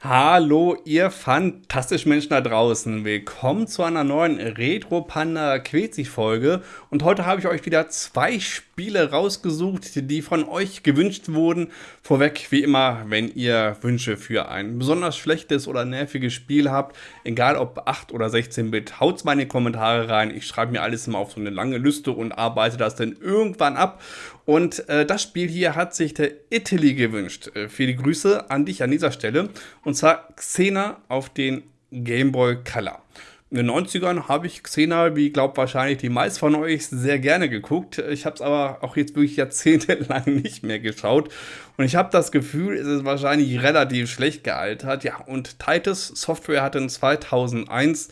Hallo, ihr fantastischen Menschen da draußen. Willkommen zu einer neuen Retro Panda Quetzi Folge. Und heute habe ich euch wieder zwei Spiele rausgesucht, die von euch gewünscht wurden. Vorweg, wie immer, wenn ihr Wünsche für ein besonders schlechtes oder nerviges Spiel habt, egal ob 8 oder 16-Bit, haut's mal in die Kommentare rein. Ich schreibe mir alles immer auf so eine lange Liste und arbeite das dann irgendwann ab. Und äh, das Spiel hier hat sich der Italy gewünscht. Äh, viele Grüße an dich an dieser Stelle. Und zwar Xena auf den Game Boy Color. In den 90ern habe ich Xena, wie glaubt wahrscheinlich die meisten von euch, sehr gerne geguckt. Ich habe es aber auch jetzt wirklich jahrzehntelang nicht mehr geschaut. Und ich habe das Gefühl, es ist wahrscheinlich relativ schlecht gealtert. Ja, und Titus Software hat in 2001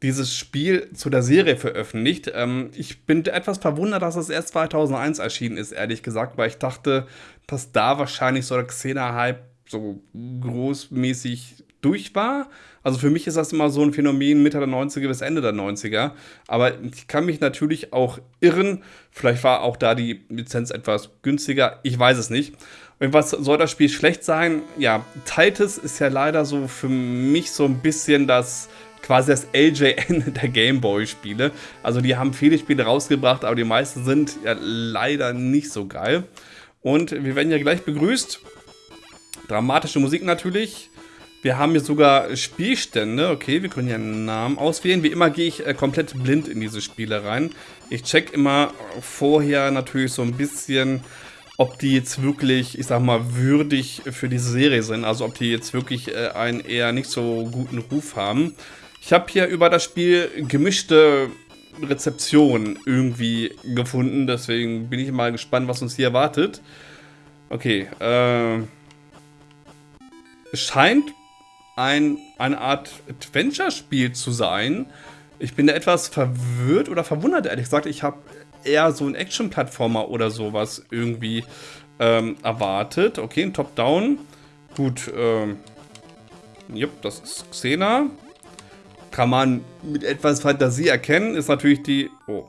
dieses Spiel zu der Serie veröffentlicht. Ähm, ich bin etwas verwundert, dass es erst 2001 erschienen ist, ehrlich gesagt, weil ich dachte, dass da wahrscheinlich so der Xena-Hype so großmäßig durch war. Also für mich ist das immer so ein Phänomen Mitte der 90er bis Ende der 90er. Aber ich kann mich natürlich auch irren. Vielleicht war auch da die Lizenz etwas günstiger. Ich weiß es nicht. Was soll das Spiel schlecht sein? Ja, Titus ist ja leider so für mich so ein bisschen das quasi das LJN der Gameboy-Spiele. Also die haben viele Spiele rausgebracht, aber die meisten sind ja leider nicht so geil. Und wir werden ja gleich begrüßt. Dramatische Musik natürlich. Wir haben hier sogar Spielstände. Okay, wir können hier einen Namen auswählen. Wie immer gehe ich äh, komplett blind in diese Spiele rein. Ich check immer vorher natürlich so ein bisschen, ob die jetzt wirklich, ich sag mal, würdig für diese Serie sind. Also ob die jetzt wirklich äh, einen eher nicht so guten Ruf haben. Ich habe hier über das Spiel gemischte Rezeption irgendwie gefunden. Deswegen bin ich mal gespannt, was uns hier erwartet. Okay, äh... Scheint ein, eine Art Adventure-Spiel zu sein. Ich bin da etwas verwirrt oder verwundert, ehrlich gesagt. Ich habe eher so einen Action-Plattformer oder sowas irgendwie ähm, erwartet. Okay, ein Top-Down. Gut, ähm... Jupp, das ist Xena kann man mit etwas Fantasie erkennen, ist natürlich die... Oh.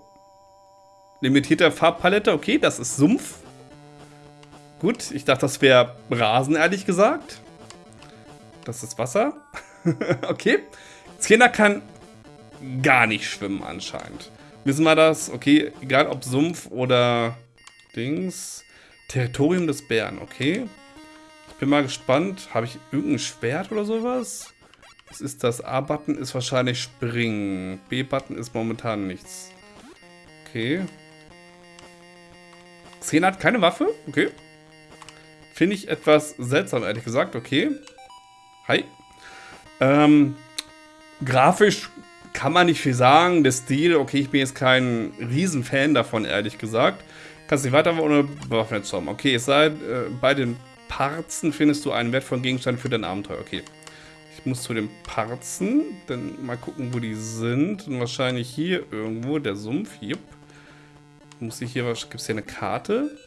Limitierte Farbpalette. Okay, das ist Sumpf. Gut, ich dachte, das wäre Rasen, ehrlich gesagt. Das ist Wasser. okay. Xena kann gar nicht schwimmen anscheinend. Wissen wir das? Okay, egal ob Sumpf oder Dings. Territorium des Bären, okay. Ich bin mal gespannt. Habe ich irgendein Schwert oder sowas? Was ist das? A-Button ist wahrscheinlich springen. B-Button ist momentan nichts. Okay. Xena hat keine Waffe? Okay. Finde ich etwas seltsam, ehrlich gesagt. Okay. Hi. Ähm, grafisch kann man nicht viel sagen. Der Stil, okay, ich bin jetzt kein Riesenfan davon, ehrlich gesagt. Kannst nicht weiter ohne bewaffnet haben. Okay, es sei, äh, bei den Parzen findest du einen wertvollen Gegenstand für dein Abenteuer. Okay. Ich muss zu den Parzen, dann mal gucken, wo die sind. Und wahrscheinlich hier irgendwo, der Sumpf. Jupp. Muss ich hier, gibt es hier eine Karte?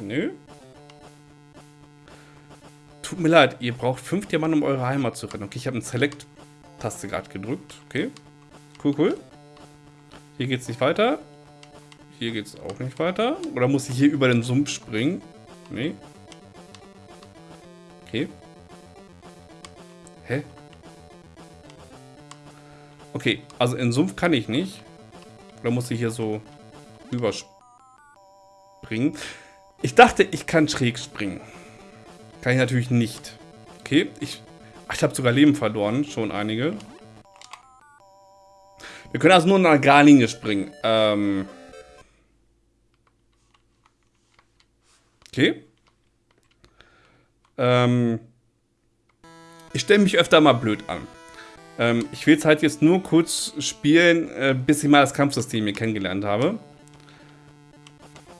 Nö. Tut mir leid, ihr braucht fünf Diamanten, um eure Heimat zu retten. Okay, ich habe eine Select-Taste gerade gedrückt. Okay. Cool, cool. Hier geht es nicht weiter. Hier geht es auch nicht weiter. Oder muss ich hier über den Sumpf springen? Nee. Okay. Hä? Okay, also in Sumpf kann ich nicht. Oder muss ich hier so überspringen? Ich dachte, ich kann schräg springen. Kann ich natürlich nicht. Okay, ich... Ach, ich habe sogar Leben verloren. Schon einige. Wir können also nur nach gar Linie springen. Ähm... Okay. Ähm... Ich stelle mich öfter mal blöd an. Ähm, ich will es halt jetzt nur kurz spielen, äh, bis ich mal das Kampfsystem hier kennengelernt habe.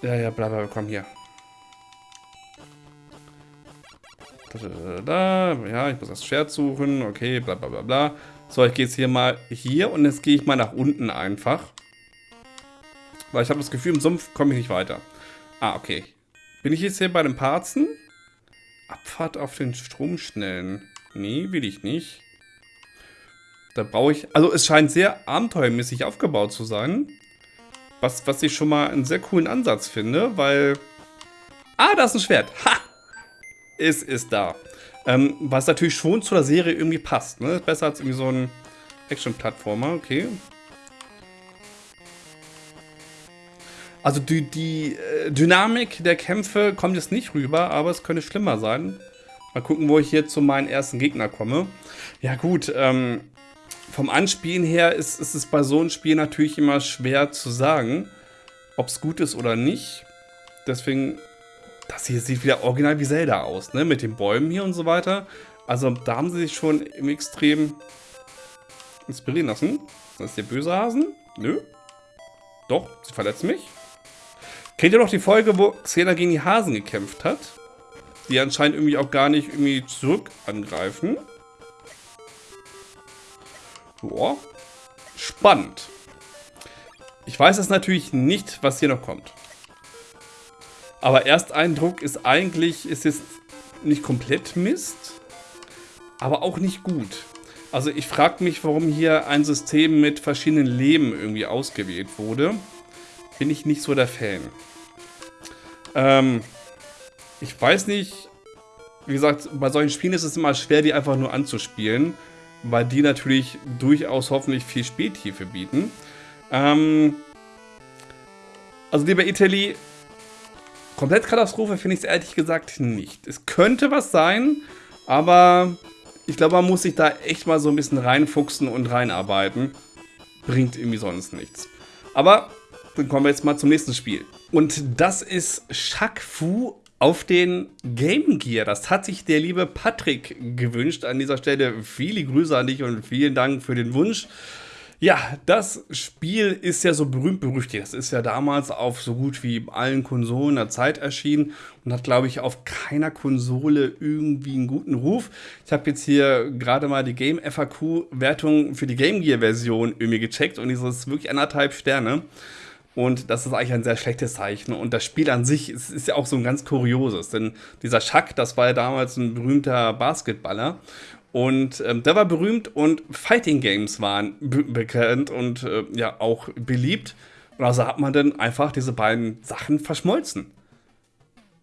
Ja, ja, bla bla, komm hier. Ja, ich muss das Schwert suchen. Okay, bla bla bla bla. So, ich gehe jetzt hier mal hier und jetzt gehe ich mal nach unten einfach. Weil ich habe das Gefühl, im Sumpf komme ich nicht weiter. Ah, okay. Bin ich jetzt hier bei den Parzen? Abfahrt auf den Stromschnellen. Nee, will ich nicht. Da brauche ich... Also es scheint sehr abenteuermäßig aufgebaut zu sein. Was, was ich schon mal einen sehr coolen Ansatz finde, weil... Ah, da ist ein Schwert. Ha! Es ist da. Ähm, was natürlich schon zu der Serie irgendwie passt. Ne? Besser als irgendwie so ein Action-Plattformer, okay. Also die, die äh, Dynamik der Kämpfe kommt jetzt nicht rüber, aber es könnte schlimmer sein. Mal gucken, wo ich hier zu meinen ersten Gegner komme. Ja gut, ähm, vom Anspielen her ist, ist es bei so einem Spiel natürlich immer schwer zu sagen, ob es gut ist oder nicht. Deswegen, das hier sieht wieder original wie Zelda aus, ne? Mit den Bäumen hier und so weiter. Also da haben sie sich schon im Extrem inspirieren lassen. Das ist der böse Hasen? Nö. Doch, sie verletzt mich. Kennt ihr noch die Folge, wo Xena gegen die Hasen gekämpft hat? Die anscheinend irgendwie auch gar nicht irgendwie zurück angreifen. Boah. Spannend. Ich weiß es natürlich nicht, was hier noch kommt. Aber Ersteindruck ist eigentlich, ist jetzt nicht komplett Mist, aber auch nicht gut. Also ich frage mich, warum hier ein System mit verschiedenen Leben irgendwie ausgewählt wurde. Bin ich nicht so der Fan. Ähm, ich weiß nicht, wie gesagt, bei solchen Spielen ist es immer schwer, die einfach nur anzuspielen, weil die natürlich durchaus hoffentlich viel Spieltiefe bieten. Ähm, also lieber Italy, komplett Katastrophe finde ich es ehrlich gesagt nicht. Es könnte was sein, aber ich glaube, man muss sich da echt mal so ein bisschen reinfuchsen und reinarbeiten. Bringt irgendwie sonst nichts. Aber dann kommen wir jetzt mal zum nächsten Spiel. Und das ist Shaq Fu auf den Game Gear. Das hat sich der liebe Patrick gewünscht. An dieser Stelle viele Grüße an dich und vielen Dank für den Wunsch. Ja, das Spiel ist ja so berühmt berüchtigt. Das ist ja damals auf so gut wie allen Konsolen der Zeit erschienen und hat, glaube ich, auf keiner Konsole irgendwie einen guten Ruf. Ich habe jetzt hier gerade mal die Game FAQ-Wertung für die Game Gear-Version irgendwie gecheckt und dieses ist wirklich anderthalb Sterne. Und das ist eigentlich ein sehr schlechtes Zeichen. Und das Spiel an sich ist, ist ja auch so ein ganz kurioses. Denn dieser Schack, das war ja damals ein berühmter Basketballer. Und ähm, der war berühmt und Fighting Games waren bekannt und äh, ja auch beliebt. Und also hat man dann einfach diese beiden Sachen verschmolzen.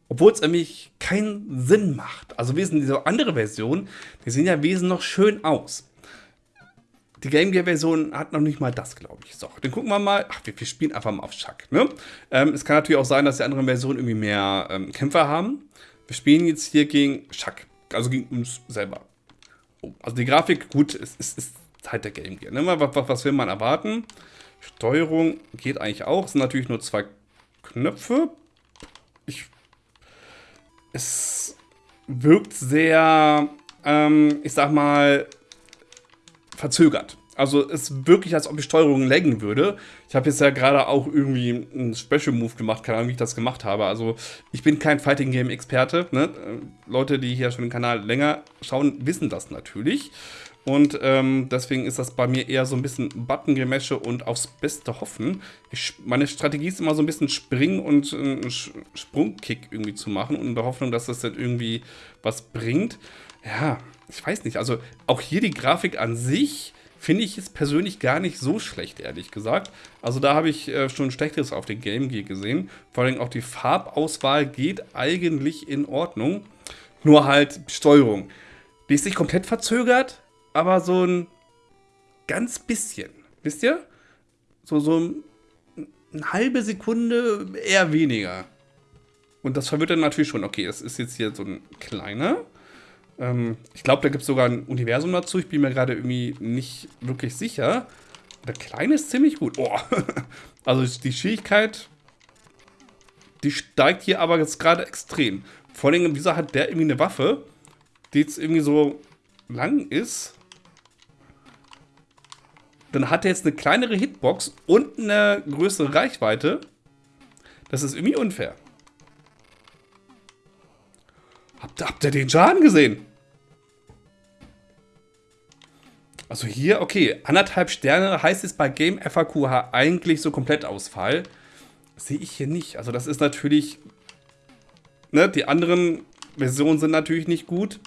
Obwohl es nämlich keinen Sinn macht. Also wesen diese andere Version, die sehen ja wesen noch schön aus. Die Game Gear Version hat noch nicht mal das, glaube ich. So, dann gucken wir mal. Ach, wir, wir spielen einfach mal auf Chuck. Ne? Ähm, es kann natürlich auch sein, dass die anderen Versionen irgendwie mehr ähm, Kämpfer haben. Wir spielen jetzt hier gegen Chuck. Also gegen uns selber. Also die Grafik, gut, es ist, ist, halt der Game Gear. Ne? Was, was, was will man erwarten? Steuerung geht eigentlich auch. Es sind natürlich nur zwei Knöpfe. Ich, es wirkt sehr, ähm, ich sag mal, verzögert. Also es ist wirklich, als ob die Steuerung laggen würde. Ich habe jetzt ja gerade auch irgendwie einen Special Move gemacht, keine Ahnung, wie ich das gemacht habe. Also ich bin kein Fighting Game Experte. Ne? Leute, die hier schon den Kanal länger schauen, wissen das natürlich. Und ähm, deswegen ist das bei mir eher so ein bisschen Button-Gemäsche und aufs Beste hoffen. Ich, meine Strategie ist immer so ein bisschen springen und einen Sprungkick irgendwie zu machen und in der Hoffnung, dass das dann irgendwie was bringt. Ja, ich weiß nicht, also auch hier die Grafik an sich finde ich es persönlich gar nicht so schlecht, ehrlich gesagt. Also da habe ich äh, schon Schlechteres auf den Game Gear gesehen. Vor allem auch die Farbauswahl geht eigentlich in Ordnung. Nur halt Steuerung. Die ist nicht komplett verzögert, aber so ein ganz bisschen. Wisst ihr? So, so ein, eine halbe Sekunde eher weniger. Und das verwirrt dann natürlich schon. Okay, das ist jetzt hier so ein kleiner. Ähm, ich glaube, da gibt es sogar ein Universum dazu. Ich bin mir gerade irgendwie nicht wirklich sicher. Der kleine ist ziemlich gut. Oh. also die Schwierigkeit, die steigt hier aber jetzt gerade extrem. Vor allem, wieso hat der irgendwie eine Waffe, die jetzt irgendwie so lang ist? Dann hat er jetzt eine kleinere Hitbox und eine größere Reichweite. Das ist irgendwie unfair. Habt, habt ihr den Schaden gesehen? Also hier, okay, anderthalb Sterne heißt es bei Game FAQH eigentlich so komplett Ausfall. Sehe ich hier nicht. Also das ist natürlich, ne, die anderen Versionen sind natürlich nicht gut.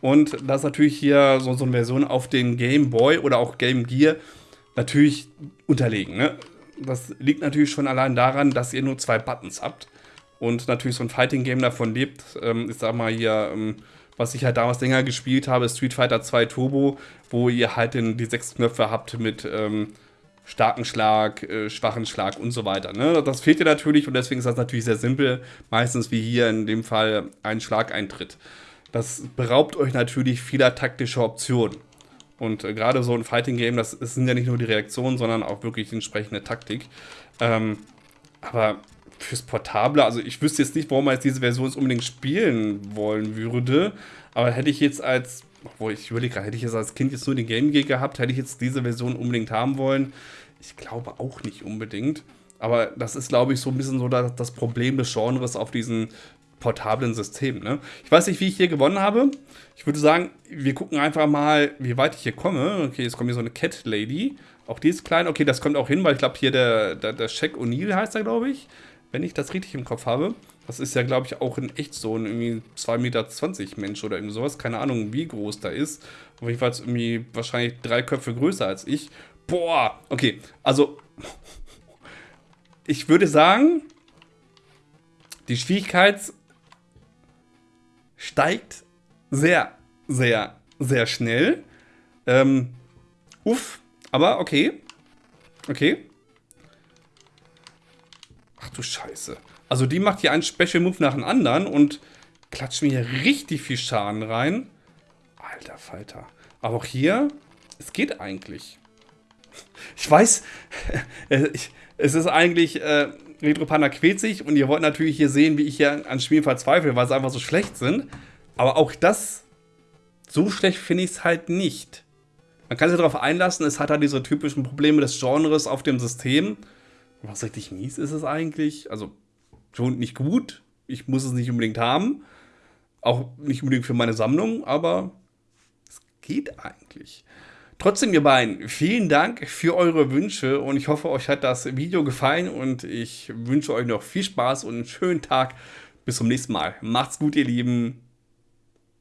Und das ist natürlich hier so, so eine Version auf den Game Boy oder auch Game Gear natürlich unterlegen. Ne? Das liegt natürlich schon allein daran, dass ihr nur zwei Buttons habt. und natürlich so ein Fighting-Game davon lebt. Ähm, ich sag mal hier, ähm, was ich halt damals länger gespielt habe, Street Fighter 2 Turbo, wo ihr halt den, die sechs Knöpfe habt mit ähm, starken Schlag, äh, schwachen Schlag und so weiter. Ne? Das fehlt dir natürlich und deswegen ist das natürlich sehr simpel. Meistens wie hier in dem Fall ein Schlageintritt. Das beraubt euch natürlich vieler taktischer Optionen. Und äh, gerade so ein Fighting-Game, das, das, sind ja nicht nur die Reaktionen, sondern auch wirklich die entsprechende Taktik. Ähm, aber fürs Portable, also ich wüsste jetzt nicht, warum man jetzt diese Version unbedingt spielen wollen würde. Aber hätte ich jetzt als, obwohl ich überlege hätte ich jetzt als Kind jetzt nur den Game Gear gehabt, hätte ich jetzt diese Version unbedingt haben wollen. Ich glaube auch nicht unbedingt. Aber das ist, glaube ich, so ein bisschen so das, das Problem des Genres auf diesen portablen Systemen. Ne? Ich weiß nicht, wie ich hier gewonnen habe. Ich würde sagen, wir gucken einfach mal, wie weit ich hier komme. Okay, jetzt kommt hier so eine Cat Lady. Auch die ist klein. Okay, das kommt auch hin, weil ich glaube, hier der, der, der Shaq O'Neill heißt er, glaube ich wenn ich das richtig im Kopf habe. Das ist ja, glaube ich, auch in echt so ein irgendwie 2,20 Meter Mensch oder irgendwie sowas. Keine Ahnung, wie groß da ist. Auf jeden Fall irgendwie wahrscheinlich drei Köpfe größer als ich. Boah, okay. Also, ich würde sagen, die Schwierigkeit steigt sehr, sehr, sehr schnell. Ähm, uff, aber okay. Okay. Ach du Scheiße. Also die macht hier einen Special Move nach dem anderen und klatscht mir hier richtig viel Schaden rein. Alter Falter. Aber auch hier, es geht eigentlich. Ich weiß, es ist eigentlich äh, Retro Panda quält sich und ihr wollt natürlich hier sehen, wie ich hier an Spielen verzweifle, weil sie einfach so schlecht sind. Aber auch das, so schlecht finde ich es halt nicht. Man kann sich darauf einlassen, es hat halt diese typischen Probleme des Genres auf dem System. Was richtig mies ist es eigentlich? Also schon nicht gut. Ich muss es nicht unbedingt haben. Auch nicht unbedingt für meine Sammlung, aber es geht eigentlich. Trotzdem, ihr beiden, vielen Dank für eure Wünsche und ich hoffe, euch hat das Video gefallen und ich wünsche euch noch viel Spaß und einen schönen Tag. Bis zum nächsten Mal. Macht's gut, ihr Lieben.